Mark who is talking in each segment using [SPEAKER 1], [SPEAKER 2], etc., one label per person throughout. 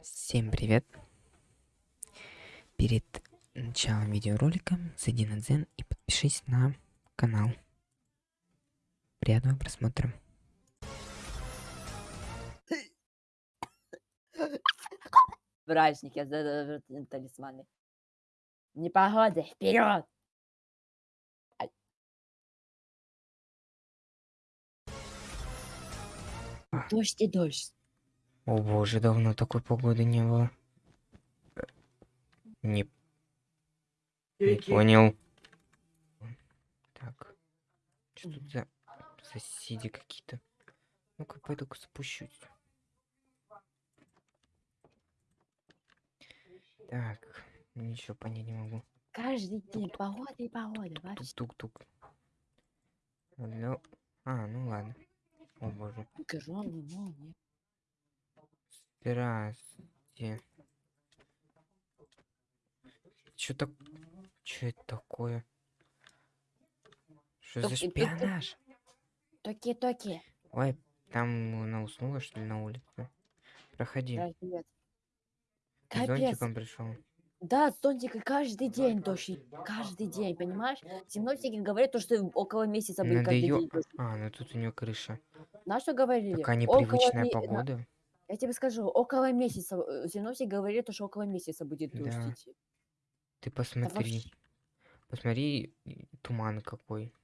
[SPEAKER 1] Всем привет! Перед началом видеоролика зайди на Дзен и подпишись на канал. Приятного просмотра.
[SPEAKER 2] Праздник, я талисманы. Непогода, вперед! Дождь и дождь.
[SPEAKER 1] О боже, давно такой погоды не было. Не, не понял. Так. Что тут за соседи какие-то? Ну-ка, пойду-ка спущусь. Так, ничего понять не могу.
[SPEAKER 2] Каждый день погода и погода. Вообще.
[SPEAKER 1] Тук-тук-тук. Алло. А, ну ладно. О боже.
[SPEAKER 2] Огромный молния.
[SPEAKER 1] Здравствуйте. Чё так... Чё это такое? Что за шпионаж?
[SPEAKER 2] Токи-токи.
[SPEAKER 1] Ой, там она уснула, что ли, на улице? Проходи.
[SPEAKER 2] Да, привет. Капец.
[SPEAKER 1] зонтиком пришел.
[SPEAKER 2] Да, зонтика каждый день дождь. Каждый день, понимаешь? Синоптики говорят, то, что около месяца будет
[SPEAKER 1] Надо
[SPEAKER 2] каждый
[SPEAKER 1] ее...
[SPEAKER 2] день.
[SPEAKER 1] А, ну тут у нее крыша.
[SPEAKER 2] На что говорили?
[SPEAKER 1] Такая
[SPEAKER 2] Около
[SPEAKER 1] непривычная
[SPEAKER 2] на-
[SPEAKER 1] погода.
[SPEAKER 2] Я тебе скажу, около месяца. э, Синоптик говорит, то, что около месяца будет дождь
[SPEAKER 1] Да.
[SPEAKER 2] идти.
[SPEAKER 1] Ты посмотри.
[SPEAKER 2] вообще-
[SPEAKER 1] Посмотри, туман какой.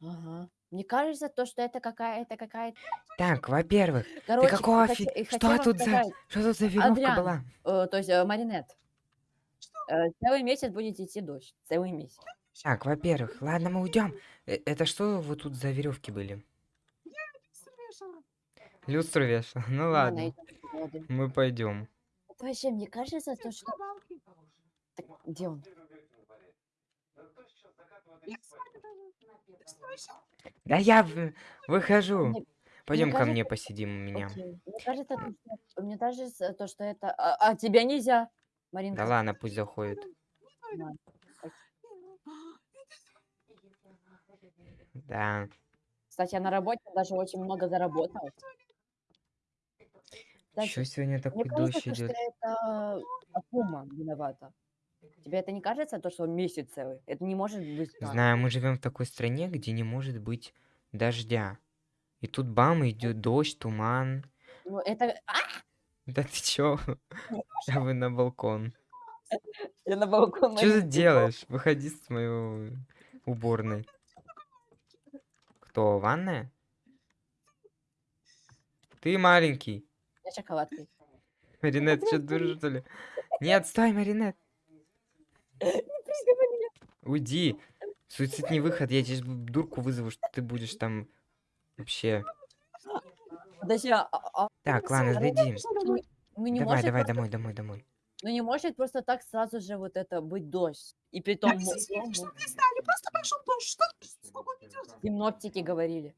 [SPEAKER 2] Ага. Мне кажется, то, что это какая-то какая-то...
[SPEAKER 1] Так, во-первых, ты какого фи...
[SPEAKER 2] э,
[SPEAKER 1] Что тут за...
[SPEAKER 2] сказать,
[SPEAKER 1] Что тут за веревка
[SPEAKER 2] Адриан,
[SPEAKER 1] была?
[SPEAKER 2] э, то есть э, маринет. Э, целый месяц будет идти дождь. Целый месяц.
[SPEAKER 1] Так, во-первых, ладно, мы уйдем. Это что вот тут за веревки были? Люстру вешал. Ну
[SPEAKER 2] Ладно,
[SPEAKER 1] мы пойдем.
[SPEAKER 2] Это вообще, мне кажется, то, что... Так, где он?
[SPEAKER 1] Да я выхожу. Пойдем ко
[SPEAKER 2] кажется-
[SPEAKER 1] мне посидим у меня.
[SPEAKER 2] Окей. Мне кажется, то, что... Мне кажется, то, что это... А, а тебя нельзя, Маринка.
[SPEAKER 1] Да ладно, пусть заходит. Да.
[SPEAKER 2] Кстати, я на работе даже очень много заработала.
[SPEAKER 1] Еще сегодня
[SPEAKER 2] Мне
[SPEAKER 1] такой
[SPEAKER 2] кажется,
[SPEAKER 1] дождь
[SPEAKER 2] что
[SPEAKER 1] идет.
[SPEAKER 2] это Акума виновата. Тебе это не кажется, то, что месяц целый? Это не может быть так.
[SPEAKER 1] Знаю, мы живем в такой стране, где не может быть дождя. И тут бам, идет дождь, туман.
[SPEAKER 2] Ну, это... А!
[SPEAKER 1] Да ты чё? Я бы на балкон.
[SPEAKER 2] Я на балкон
[SPEAKER 1] Что ты делаешь? Выходи с моей уборной. Кто, ванная? Ты маленький.
[SPEAKER 2] Я шоколадкой.
[SPEAKER 1] Маринет, что дура, что ли? Нет, стой, Маринет. Уйди. Суицид не выход, я б- дурку вызову, что ты будешь там вообще.
[SPEAKER 2] Подожди, а, а-
[SPEAKER 1] Так, ладно, дойди.
[SPEAKER 2] ну не
[SPEAKER 1] Давай, давай,
[SPEAKER 2] просто,
[SPEAKER 1] домой, домой, домой.
[SPEAKER 2] ну не может просто так сразу же вот это быть дождь. И при том мо- мо-
[SPEAKER 3] Просто пошел дождь. Что
[SPEAKER 2] синоптики говорили.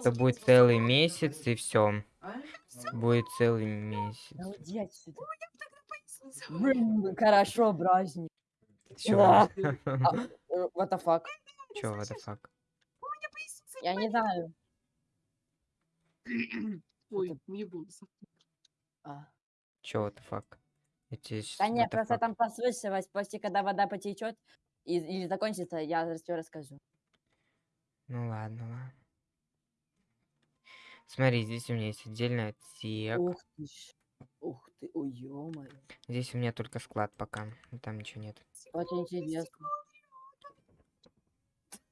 [SPEAKER 1] Что будет целый месяц и все. Будет целый месяц.
[SPEAKER 2] Да уйди отсюда. Блин, Хорошо, праздник.
[SPEAKER 1] Чё?
[SPEAKER 2] Да. А, э, What the fuck?
[SPEAKER 1] Чё, what the fuck?
[SPEAKER 2] Я не знаю.
[SPEAKER 3] Ой, мне голос.
[SPEAKER 2] А.
[SPEAKER 1] Чё, what the fuck?
[SPEAKER 2] Да нет, просто там послышалось, после когда вода потечет или закончится, я все расскажу.
[SPEAKER 1] Ну ладно, ладно. Смотри, здесь у меня есть отдельный отсек.
[SPEAKER 2] Ух ты ж. Ух ты, ой, ё
[SPEAKER 1] Здесь у меня только склад пока. Там ничего нет.
[SPEAKER 2] Очень интересно.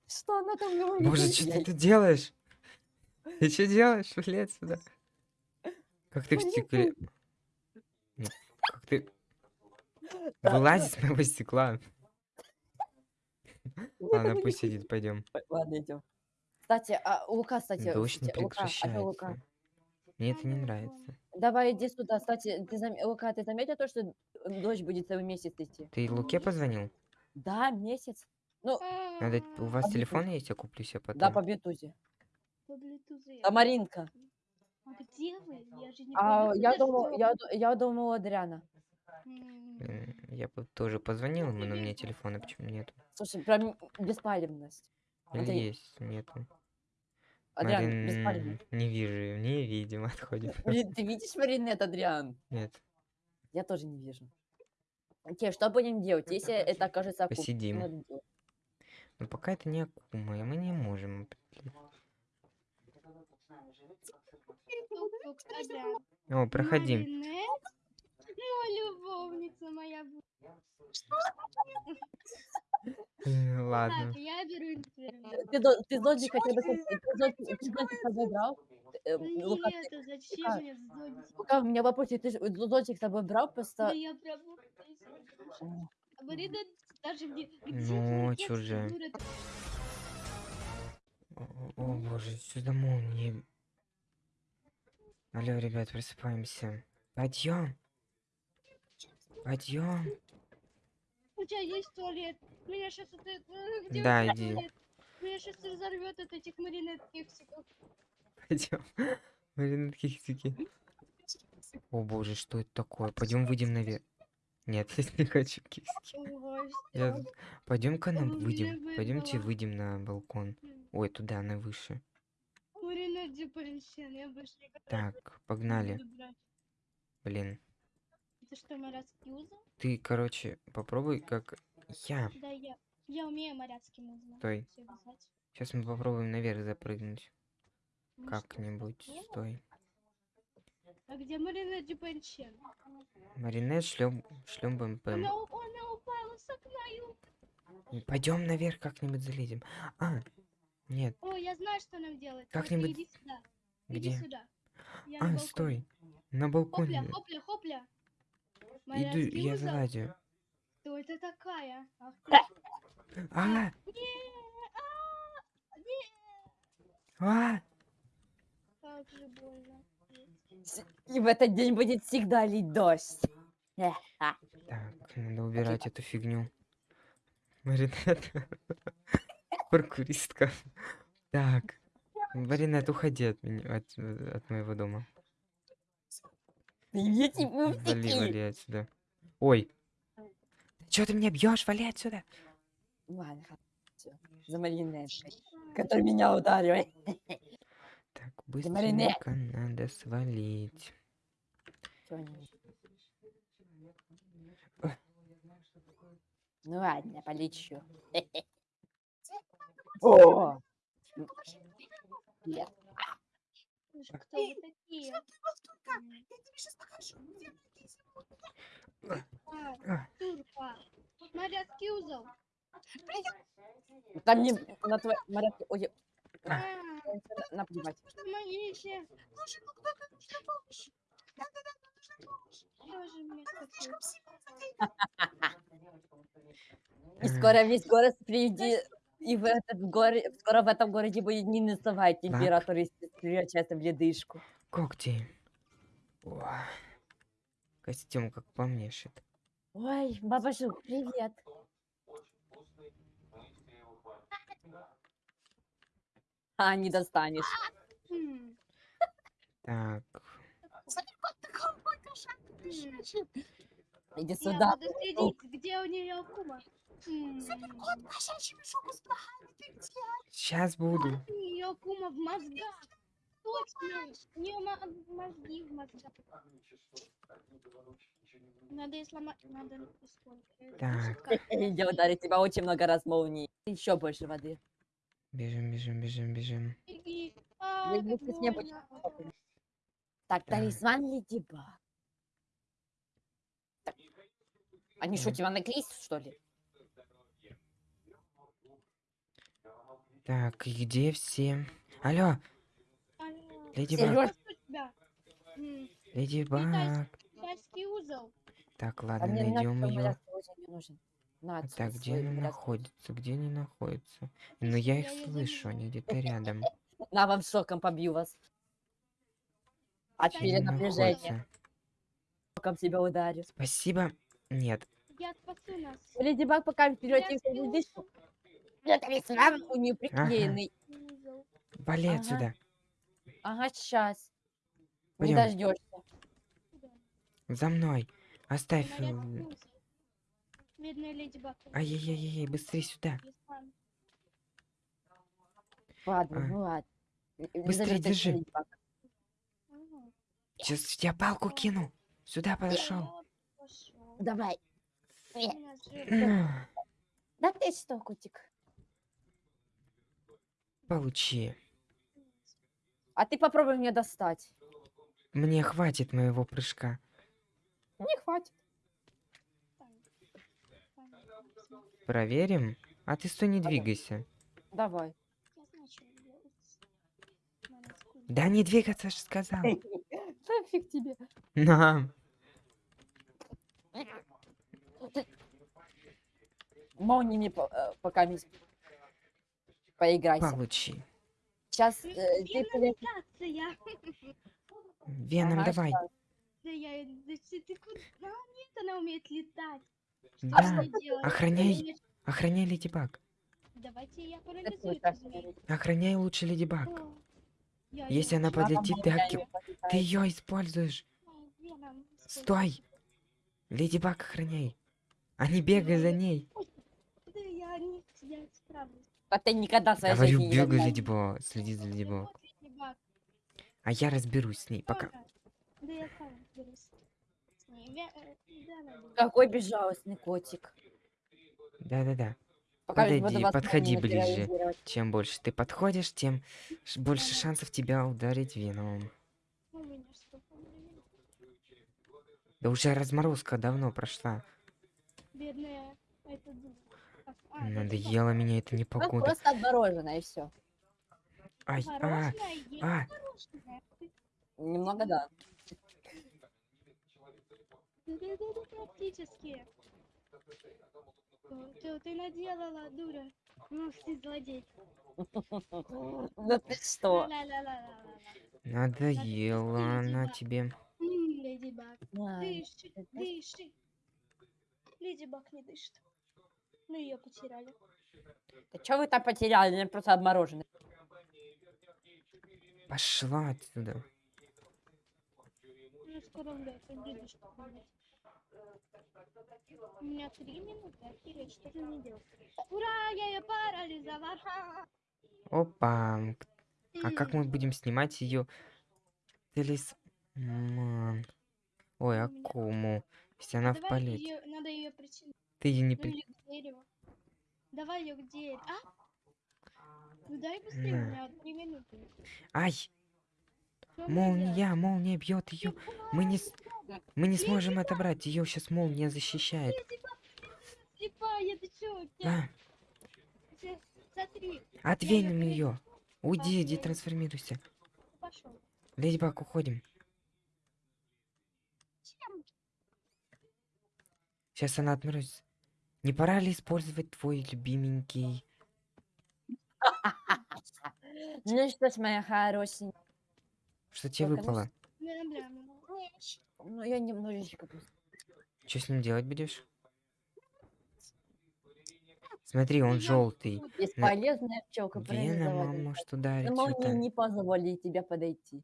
[SPEAKER 2] Что она там говорит?
[SPEAKER 1] Боже, что ты тут делаешь? Ты что делаешь? Блядь, сюда. Как ты в стекле... Как ты... Вылазь с моего стекла. Ладно, пусть сидит, пойдем.
[SPEAKER 2] Ладно, идем. Кстати, а Лука, кстати, кстати, Лука, а что Лука?
[SPEAKER 1] Мне это не нравится.
[SPEAKER 2] Давай иди сюда. Кстати, ты зам... Лука, ты заметил то, что дождь будет целый месяц идти?
[SPEAKER 1] Ты Луке позвонил?
[SPEAKER 2] Да, месяц. Ну,
[SPEAKER 1] Надо... У вас
[SPEAKER 2] Объясни.
[SPEAKER 1] телефон есть? Я куплю себе потом.
[SPEAKER 2] да, по Блютузе.
[SPEAKER 4] По Bluetooth.
[SPEAKER 2] А Маринка.
[SPEAKER 4] А где вы? Я же не
[SPEAKER 2] А,
[SPEAKER 4] по
[SPEAKER 2] я
[SPEAKER 4] жду.
[SPEAKER 2] я, я думала Адриана.
[SPEAKER 1] Я бы тоже позвонил ему, но у меня телефона почему нет?
[SPEAKER 2] Слушай, прям беспалевность.
[SPEAKER 1] Или
[SPEAKER 2] Андрей,
[SPEAKER 1] есть? Нету.
[SPEAKER 2] Адриан,
[SPEAKER 1] Марин,
[SPEAKER 2] беспалевность.
[SPEAKER 1] Не вижу, не видим, отходит.
[SPEAKER 2] Блин, ты видишь Маринет, Адриан?
[SPEAKER 1] Нет.
[SPEAKER 2] Я тоже не вижу. Окей, что будем делать, если это окажется акула? Что
[SPEAKER 1] Посидим. Но пока это не Акума, и мы не можем. О, проходи.
[SPEAKER 4] Маринет? Ну, любовница моя.
[SPEAKER 1] Э, Ладно.
[SPEAKER 4] Так, я беру интернет.
[SPEAKER 2] Ты, до- ты бы... с- Ты зодчик ты зодчик с собой брал? Э, Лука,
[SPEAKER 4] Нет, а зачем мне зонтик?
[SPEAKER 2] Лука, у меня вопрос, ты ж зодчик с собой брал
[SPEAKER 4] Да
[SPEAKER 2] просто...
[SPEAKER 4] я.
[SPEAKER 2] О,
[SPEAKER 4] А Марина даже мне...
[SPEAKER 1] Ну, же. О, о, боже, сюда молнии. Алло, ребят, просыпаемся. Подъем. Подъем.
[SPEAKER 4] Тебя есть туалет. Меня сейчас это... э, где
[SPEAKER 1] Да, иди.
[SPEAKER 4] туалет? Меня сейчас разорвет от этих маринет кексиков.
[SPEAKER 1] Пойдем. Маринет кексики. О боже, что это такое? Пойдем выйдем наверх. Нет, я не хочу.
[SPEAKER 4] Ой,
[SPEAKER 1] Я... Пойдем-ка нам выйдем. Пойдемте выйдем на балкон. Ой, туда, на выше. Так, погнали. Блин.
[SPEAKER 4] Это что, моряцкий узел?
[SPEAKER 1] Ты, короче, попробуй как я.
[SPEAKER 4] Да, я... Я умею моряцким узлом.
[SPEAKER 1] Стой. Сейчас мы попробуем наверх запрыгнуть.
[SPEAKER 4] Ну
[SPEAKER 1] Как-нибудь. Стой.
[SPEAKER 4] А где Марина Дюпенчен?
[SPEAKER 1] Маринет шлем шлем БМП.
[SPEAKER 4] Она, она упала с окна.
[SPEAKER 1] Пойдем наверх как-нибудь залезем. А, нет,
[SPEAKER 4] О, я знаю, что нам делать.
[SPEAKER 1] Как-нибудь-
[SPEAKER 4] Иди сюда. Иди
[SPEAKER 1] где?
[SPEAKER 4] сюда. Я на
[SPEAKER 1] А,
[SPEAKER 4] балконе.
[SPEAKER 1] стой. На
[SPEAKER 4] Хопля,
[SPEAKER 1] балконе.
[SPEAKER 4] хопля, хопля.
[SPEAKER 1] Иду, я
[SPEAKER 4] узел?
[SPEAKER 1] залазю.
[SPEAKER 4] Кто это такая? Ах ты.
[SPEAKER 1] А,
[SPEAKER 4] а, не.
[SPEAKER 1] а,
[SPEAKER 4] Как же больно.
[SPEAKER 2] И в этот день будет всегда лить дождь. Эх, а.
[SPEAKER 1] Так, надо убирать эту фигню. Маринет. Паркуристка. Так. Маринет, уходи от меня, от, э, от моего дома.
[SPEAKER 2] Я тебе
[SPEAKER 1] Вали, вали отсюда. Ой. Че ты меня бьешь? Вали отсюда.
[SPEAKER 2] Ладно, всё, за маринеткой, который меня ударил.
[SPEAKER 1] Так, быстренько надо свалить.
[SPEAKER 2] Чё. Ну ладно, полечу. О! Нет.
[SPEAKER 4] Ж Кто вы такие?
[SPEAKER 3] Что ты?
[SPEAKER 4] М,
[SPEAKER 3] Я тебе сейчас покажу. Где мои зимой?
[SPEAKER 4] а,
[SPEAKER 1] А,
[SPEAKER 4] Турка. Моряцкий узел.
[SPEAKER 2] Там не на твой моряк. Ой, наплевать.
[SPEAKER 4] помогите.
[SPEAKER 3] Слушай, ну кто как нужна помощь? Да-да-да, нужна помощь.
[SPEAKER 4] Тоже мне
[SPEAKER 3] Она слишком сильно задействована.
[SPEAKER 2] И скоро весь город впереди. И в этот горе, скоро в этом городе будет минусовая температура, если превращается в ледышку.
[SPEAKER 1] когти. О, Костюм как по мне шит.
[SPEAKER 2] Ой, баба Жук, привет. А, не достанешь.
[SPEAKER 1] Так.
[SPEAKER 2] Иди
[SPEAKER 4] Я
[SPEAKER 2] сюда.
[SPEAKER 4] буду следить, где у нее кума.
[SPEAKER 1] Сейчас буду.
[SPEAKER 4] У нее кума в мозгах. Точно. У нее мозги в мозгах. Надо и сломать. Надо. Э,
[SPEAKER 1] Так,
[SPEAKER 2] Я ударю тебя очень много раз молнией. Еще больше воды.
[SPEAKER 1] бежим, бежим, бежим, бежим.
[SPEAKER 4] беги. А, как
[SPEAKER 2] вместе с
[SPEAKER 4] больно.
[SPEAKER 2] Так,
[SPEAKER 1] Так.
[SPEAKER 2] талисман Леди Баг. Так. Они что, тебя наклеить, что ли?
[SPEAKER 1] Так, и где все? Алло. Леди. Баг, Леди Баг.
[SPEAKER 4] Китайский узел.
[SPEAKER 1] Так,
[SPEAKER 2] А
[SPEAKER 1] ладно,
[SPEAKER 2] мне
[SPEAKER 1] найдем ее.
[SPEAKER 2] не
[SPEAKER 1] А так, где она находится? Где они находятся? Ну, я их
[SPEAKER 4] Я её
[SPEAKER 1] слышу, они где-то рядом.
[SPEAKER 2] На, вам шоком побью вас. От
[SPEAKER 1] они
[SPEAKER 2] перенапряжения.
[SPEAKER 1] находятся?
[SPEAKER 2] Шоком себя ударю.
[SPEAKER 1] Спасибо. Нет.
[SPEAKER 4] Я спасу нас.
[SPEAKER 2] Леди Баг пока вперед
[SPEAKER 4] Я
[SPEAKER 2] их
[SPEAKER 4] спела
[SPEAKER 2] ледышку. Я талисман у нее приклеенный.
[SPEAKER 4] узел.
[SPEAKER 1] Вали
[SPEAKER 2] Ага.
[SPEAKER 1] отсюда.
[SPEAKER 2] Ага, сейчас. Не
[SPEAKER 1] Пойдем.
[SPEAKER 2] дождешься.
[SPEAKER 1] За мной. Оставь. Э,
[SPEAKER 4] леди Баг.
[SPEAKER 1] Ай-яй-яй-яй, быстрее сюда.
[SPEAKER 2] Ладно,
[SPEAKER 1] А.
[SPEAKER 2] ну ладно. Э, э,
[SPEAKER 1] Быстрее
[SPEAKER 2] Елизавета,
[SPEAKER 1] держи.
[SPEAKER 4] Ага.
[SPEAKER 1] Сейчас я палку кину. Сюда подошел.
[SPEAKER 2] Давай. Э,
[SPEAKER 4] Меня.
[SPEAKER 2] Да ты что, котик?
[SPEAKER 1] Получи.
[SPEAKER 2] А ты попробуй меня достать.
[SPEAKER 1] Мне хватит моего прыжка.
[SPEAKER 2] Не хватит.
[SPEAKER 1] Проверим? А ты стой, не двигайся.
[SPEAKER 2] Давай.
[SPEAKER 4] Что.
[SPEAKER 1] Да не двигаться же сказал.
[SPEAKER 2] Да фиг тебе.
[SPEAKER 1] На.
[SPEAKER 2] Молниями э, пока мисс. Поиграйся.
[SPEAKER 1] Получи.
[SPEAKER 2] Сейчас э, ты полез-
[SPEAKER 4] Вентиляция.
[SPEAKER 1] Веном,
[SPEAKER 2] Ага,
[SPEAKER 1] давай.
[SPEAKER 2] щас.
[SPEAKER 4] Да я... Да ты, ты куда? Нет, она умеет летать. Что
[SPEAKER 1] Да.
[SPEAKER 4] делать?
[SPEAKER 1] Охраняй. Охраняй Леди Баг.
[SPEAKER 4] Давайте я парализую
[SPEAKER 2] так
[SPEAKER 4] эту змею.
[SPEAKER 1] Охраняй лучше Леди Баг.
[SPEAKER 4] О, я
[SPEAKER 1] Если
[SPEAKER 4] её
[SPEAKER 1] она подлетит, ты,
[SPEAKER 2] попытается.
[SPEAKER 1] ты ее используешь.
[SPEAKER 4] Ой, Веном,
[SPEAKER 1] Стой. Леди Баг охраняй. А не бегай за ней.
[SPEAKER 4] Да я не я справлюсь.
[SPEAKER 2] А ты никогда в своей
[SPEAKER 1] Говорю,
[SPEAKER 2] жизни
[SPEAKER 1] бегай,
[SPEAKER 2] догнал.
[SPEAKER 1] Леди Баг. Следи за Леди Баг.
[SPEAKER 4] Вот Леди Баг.
[SPEAKER 1] А я разберусь с ней. Пока.
[SPEAKER 4] Да я сам разберусь э.
[SPEAKER 2] Какой безжалостный котик.
[SPEAKER 1] Да-да-да. Подойди, подходи ближе. Чем больше ты подходишь, тем больше шансов тебя ударить
[SPEAKER 4] времени.
[SPEAKER 1] Да уже разморозка давно прошла.
[SPEAKER 4] Бедная. Это
[SPEAKER 1] Надоело меня это
[SPEAKER 2] Ну,
[SPEAKER 1] непогода.
[SPEAKER 2] просто отмороженное и все.
[SPEAKER 1] Ай, а, а.
[SPEAKER 4] Ты-
[SPEAKER 2] Немного да.
[SPEAKER 4] Практически. Что ты наделала, дура? Ну, ты злодей.
[SPEAKER 2] Да ты что?
[SPEAKER 1] Надоело она тебе.
[SPEAKER 4] Леди Баг. Дыши, дыши. Леди Баг не дышит. Мы ее потеряли.
[SPEAKER 2] Да что вы там потеряли? Она просто обмороженная.
[SPEAKER 1] Пошла отсюда.
[SPEAKER 4] Ну, скоро. У меня три минуты, что же мне делать? Ура, я ее парализовала!
[SPEAKER 1] Опа. А как мы будем снимать ее талисман? Ой, акуму. Если она в
[SPEAKER 4] Давай
[SPEAKER 1] полете.
[SPEAKER 4] её- надо ее причинить.
[SPEAKER 1] Ты ее не
[SPEAKER 4] Ну
[SPEAKER 1] при...
[SPEAKER 4] дереву. Давай ее к дереву. А? Ну дай быстрее, у меня три минуты.
[SPEAKER 1] Ай,
[SPEAKER 4] Что
[SPEAKER 1] молния, молния бьет ее. Мы не, мы не сможем отобрать. Ее сейчас молния защищает.
[SPEAKER 4] Слепая, ты чё?
[SPEAKER 1] А,
[SPEAKER 4] Смотри,
[SPEAKER 1] отвинем ее. Уйди, иди трансформируйся.
[SPEAKER 4] пошел.
[SPEAKER 1] Леди Баг, уходим. Сейчас она отморозится. Не пора ли использовать твой любименький...
[SPEAKER 2] Ну что ж, моя хорошенькая.
[SPEAKER 1] Что тебе выпало?
[SPEAKER 2] Ну, я немножечко.
[SPEAKER 1] Что с ним делать будешь? Смотри, он желтый.
[SPEAKER 2] Бесполезная пчелка
[SPEAKER 1] Вена ударить.
[SPEAKER 2] Но молнии
[SPEAKER 1] что-то.
[SPEAKER 2] не позволили тебе подойти.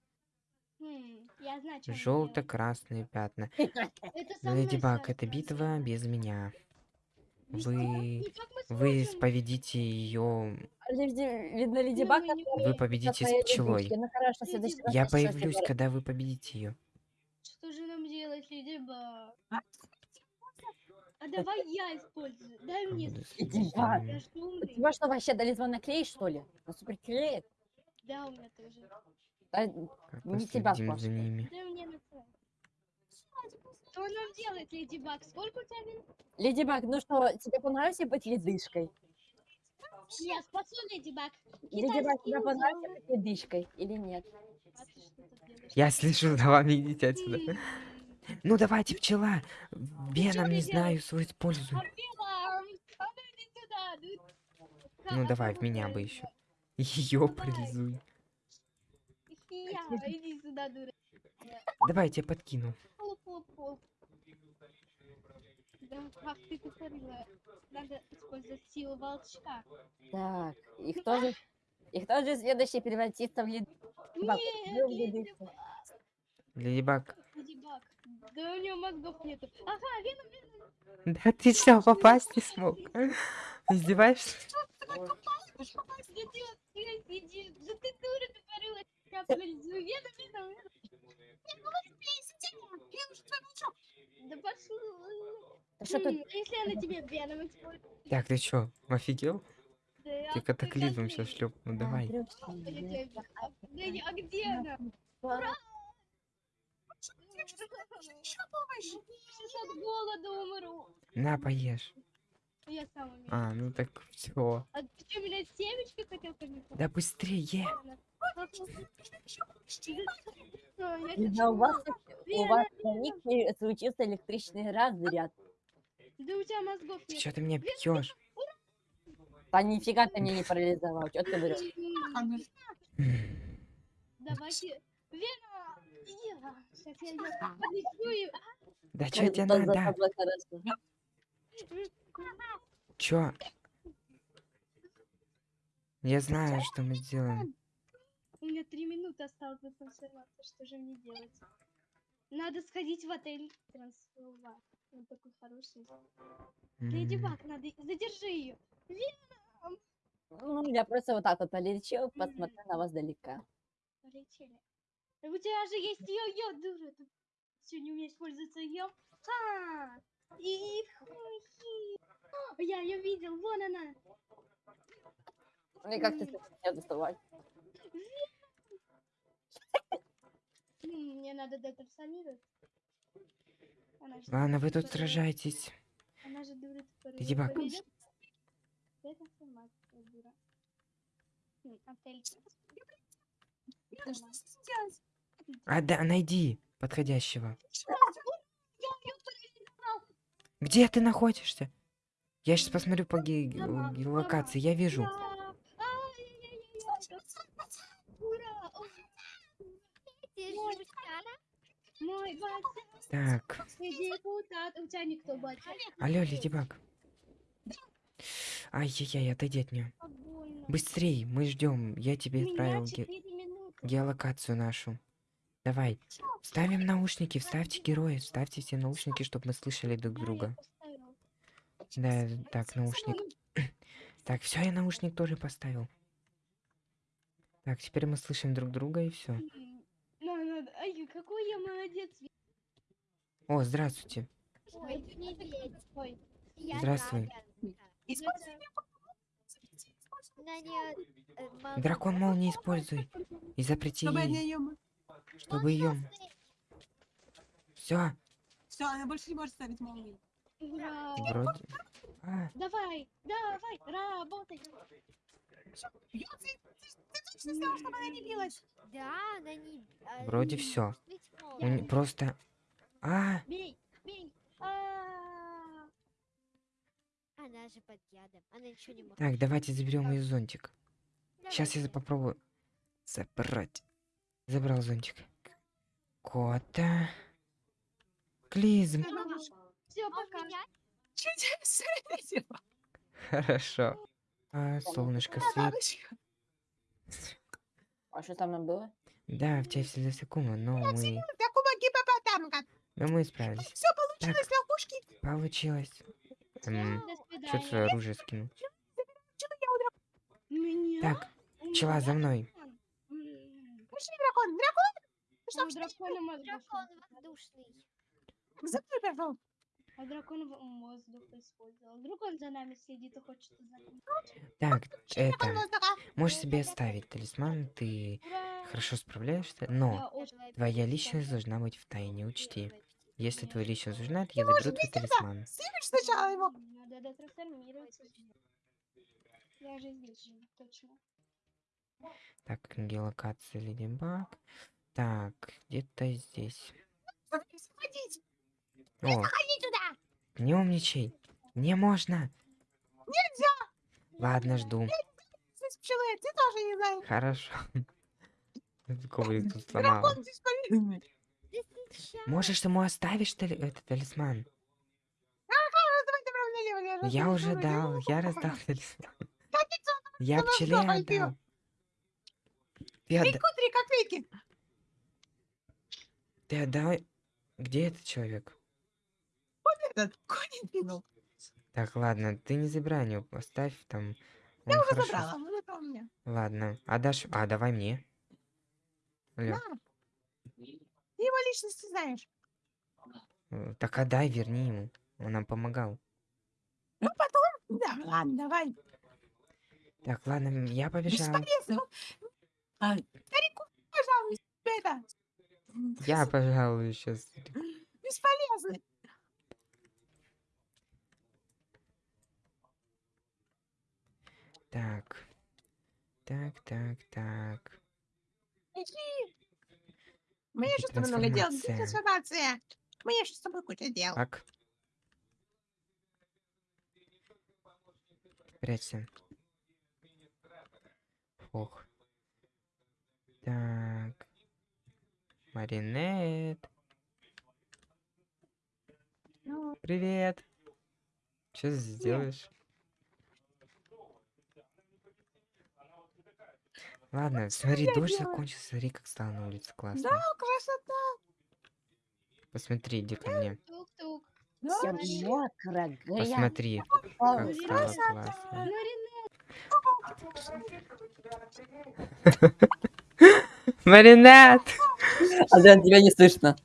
[SPEAKER 4] Что
[SPEAKER 1] Желто-красные пятна. Леди Баг, это битва без меня.
[SPEAKER 4] Без
[SPEAKER 1] Вы... Вы
[SPEAKER 4] сможем?
[SPEAKER 1] поведите ее...
[SPEAKER 2] Леди- Видно, Леди
[SPEAKER 4] Ну,
[SPEAKER 2] Баг,
[SPEAKER 1] Вы победите с пчелой.
[SPEAKER 2] Ну
[SPEAKER 1] Я появлюсь, когда вы победите ее.
[SPEAKER 4] Что же нам делать, Леди Баг? А давай я использую. Дай мне.
[SPEAKER 2] Леди Баг. Тебя что, вообще талисман клей, что ли? На супер клеит?
[SPEAKER 4] Да, у меня тоже.
[SPEAKER 2] Да, Не тебя спрашиваю.
[SPEAKER 1] ними.
[SPEAKER 4] Да мне насрать. Что нам делать, Леди Баг? Сколько у тебя?
[SPEAKER 2] Леди Баг, ну что, тебе понравилось быть ледышкой?
[SPEAKER 4] Я спасу Леди Баг.
[SPEAKER 2] Леди Баг, тебе понравилось быть ледышкой или нет?
[SPEAKER 1] Я слышу за вами, идите отсюда. Ну давайте, пчела. Веном, не знаю, используй.
[SPEAKER 4] Бела, а ну ну.
[SPEAKER 1] Давай, в меня бы еще. Ее парализуй. Давай, я тебя подкину.
[SPEAKER 4] Хлоп-хлоп-хлоп. Да, как ты говорила, надо использовать силу волчка.
[SPEAKER 2] Так, и кто же... И кто же следующий превратится в лед... Баг,
[SPEAKER 4] Нет,
[SPEAKER 2] был
[SPEAKER 4] Леди
[SPEAKER 2] ледышкой.
[SPEAKER 1] Леди Баг.
[SPEAKER 4] Леди Баг. Да у него мозгов нету. Ага, Веном, Веном.
[SPEAKER 1] Да ты что, попасть не смог? Издеваешься?
[SPEAKER 4] Да ты вот, блядь, иди. Да ты дура, ты говорила, я парализую. Веном, Веном, Веном.
[SPEAKER 3] Нет,
[SPEAKER 4] Да пошел.
[SPEAKER 2] Что тут?
[SPEAKER 4] М, а если я на тебе веном использую?
[SPEAKER 1] Так, ты чё, офигел?
[SPEAKER 4] Да,
[SPEAKER 1] Ты катаклизмом сейчас
[SPEAKER 4] сейчас
[SPEAKER 1] шлеп. Ну давай.
[SPEAKER 4] А а где она?
[SPEAKER 3] Еще помощь.
[SPEAKER 4] Сейчас от голода умру.
[SPEAKER 1] На, поешь.
[SPEAKER 4] Я сам умею.
[SPEAKER 1] А, ну так все.
[SPEAKER 4] А ты что, меня семечки хотел поменять?
[SPEAKER 1] Да быстрее.
[SPEAKER 4] А,
[SPEAKER 2] Да у вас, у вас на них случился электричный разряд.
[SPEAKER 4] Да у тебя мозгов
[SPEAKER 1] Ты
[SPEAKER 4] нет.
[SPEAKER 1] чё ты меня бьешь?
[SPEAKER 2] Да нифига ты меня не парализовал. Что ты врешь?
[SPEAKER 4] Давайте. Вера! Сейчас я поднесу и...
[SPEAKER 1] Да чё тебе надо? Чё? Я знаю, что мы сделаем.
[SPEAKER 4] У меня три минуты осталось до трансформации. Что же мне делать? Надо сходить в отель трансформа. Он такой хороший. Леди Баг, надо... Задержи ее.
[SPEAKER 2] Ну, я просто вот так вот полечил, посмотрел на вас далека.
[SPEAKER 4] Полетели. У тебя же есть йо-йо, дура. Ты все не умеешь пользоваться йо. Ха! Я ее видел, вон она.
[SPEAKER 2] Ну и как ты себя доставать?
[SPEAKER 4] Мне надо. Она же
[SPEAKER 1] Ладно, вы тут сражаетесь.
[SPEAKER 4] Она же дура.
[SPEAKER 1] Леди Баг.
[SPEAKER 4] Победит? Детрансформация, дура.
[SPEAKER 1] А, да, найди подходящего. Где ты находишься? Я сейчас посмотрю по ге-
[SPEAKER 4] Дома,
[SPEAKER 1] ге-
[SPEAKER 4] дома.
[SPEAKER 1] локации, я вижу. Так, алло, Леди Баг. Ай-яй-яй, отойди от нее. Быстрей, мы ждем. Я тебе отправил ге-
[SPEAKER 4] 4 минуты.
[SPEAKER 1] геолокацию нашу. Давай, ставим наушники, вставьте герои, вставьте все наушники, чтобы мы слышали друг друга. Да, так, наушник. Так, все, я наушник тоже поставил. Так, теперь мы слышим друг друга и все.
[SPEAKER 4] Ай, какой я молодец.
[SPEAKER 1] О, здравствуйте.
[SPEAKER 4] Ой,
[SPEAKER 1] Здравствуй. Дракон молнии используй. И запрети ей. Чтобы ее... Все,
[SPEAKER 3] Все, она больше не может ставить молнии.
[SPEAKER 4] ура.
[SPEAKER 1] вроде... А,
[SPEAKER 4] Давай, давай, работай.
[SPEAKER 3] Ё, ты, ты, ты точно сделал, чтобы она не билась?
[SPEAKER 5] Да, она не... а,
[SPEAKER 1] Вроде
[SPEAKER 5] не-
[SPEAKER 1] просто... А,
[SPEAKER 4] Бей, бей. А,
[SPEAKER 5] Она же под ядом. Она ничего не может.
[SPEAKER 1] так, давайте заберем ее зонтик. Сейчас я попробую забрать. Забрал зонтик. Кота. Клизм.
[SPEAKER 4] Все, пока.
[SPEAKER 5] менять?
[SPEAKER 3] Чудесно.
[SPEAKER 1] Хорошо. А, солнышко, свет.
[SPEAKER 2] А что там нам было?
[SPEAKER 1] Да, в части за секунду, но мы... Но мы справились.
[SPEAKER 3] Все получилось, лягушки.
[SPEAKER 1] Получилось. Эм, что твое оружие скинул? Так, пчела, за мной.
[SPEAKER 4] дракон. М,
[SPEAKER 3] Пошли, дракон. Дракон.
[SPEAKER 4] У
[SPEAKER 3] Что, что,
[SPEAKER 4] дракона мозг
[SPEAKER 5] Дракон воздушный.
[SPEAKER 3] За мной пошел.
[SPEAKER 4] А дракон воздух использовал. Вдруг он за нами следит и хочет узнать.
[SPEAKER 1] Так, это... Можешь себе оставить талисман, ты хорошо справляешься, но твоя личность должна быть в тайне, учти. Если твоя личность узнает, я заберу твой талисман.
[SPEAKER 3] Снимешь сначала его.
[SPEAKER 4] Надо детрансформироваться. Я же здесь живу, точно.
[SPEAKER 1] Так, геолокация Леди Баг. Так, где-то здесь.
[SPEAKER 3] Заходить.
[SPEAKER 1] О,
[SPEAKER 3] Заходи туда.
[SPEAKER 1] не умничай. Не можно.
[SPEAKER 3] Нельзя.
[SPEAKER 1] Ладно, жду.
[SPEAKER 3] Здесь пчелы. Ты тоже не знаешь.
[SPEAKER 1] Хорошо. Коврик тут сломал. Можешь ему оставишь тали- этот талисман? Я уже дал, я раздал талисман. Я
[SPEAKER 3] она
[SPEAKER 1] пчеле
[SPEAKER 3] что,
[SPEAKER 1] отдал. Ты. Ты отдал... Где этот человек?
[SPEAKER 3] Этот конь пинул.
[SPEAKER 1] Так, ладно, ты не забирай его, оставь там. Он
[SPEAKER 3] Я уже
[SPEAKER 1] хорошо
[SPEAKER 3] забрала. Это у меня.
[SPEAKER 1] Ладно, отдашь... А, давай мне. Алло,
[SPEAKER 3] На. Ты его личность знаешь.
[SPEAKER 1] э, так отдай, верни ему. Он нам помогал.
[SPEAKER 3] Ну, потом, да, ладно, давай.
[SPEAKER 1] Так, ладно, я побежал.
[SPEAKER 3] Бесполезно. А, старику, пожалуйста, это,
[SPEAKER 1] Я, пожалуй, сейчас.
[SPEAKER 3] бесполезно.
[SPEAKER 1] Так. Так, так, так.
[SPEAKER 3] Иди. Мне еще с тобой много дел.
[SPEAKER 1] трансформация.
[SPEAKER 3] Мне еще с тобой куча дел.
[SPEAKER 1] Так. Прячься. Ох. Так. Маринет.
[SPEAKER 3] Ну,
[SPEAKER 1] Привет. Что сделаешь? Ладно, смотри,
[SPEAKER 3] я
[SPEAKER 1] дождь
[SPEAKER 3] делаю?
[SPEAKER 1] закончился, смотри, как стало на улице классно.
[SPEAKER 3] да, красота.
[SPEAKER 1] Посмотри, иди ко мне.
[SPEAKER 2] Все мокро.
[SPEAKER 1] Посмотри, как стало классно.
[SPEAKER 4] Маринет.
[SPEAKER 1] Маринет!
[SPEAKER 2] Адриан, тебя не слышно.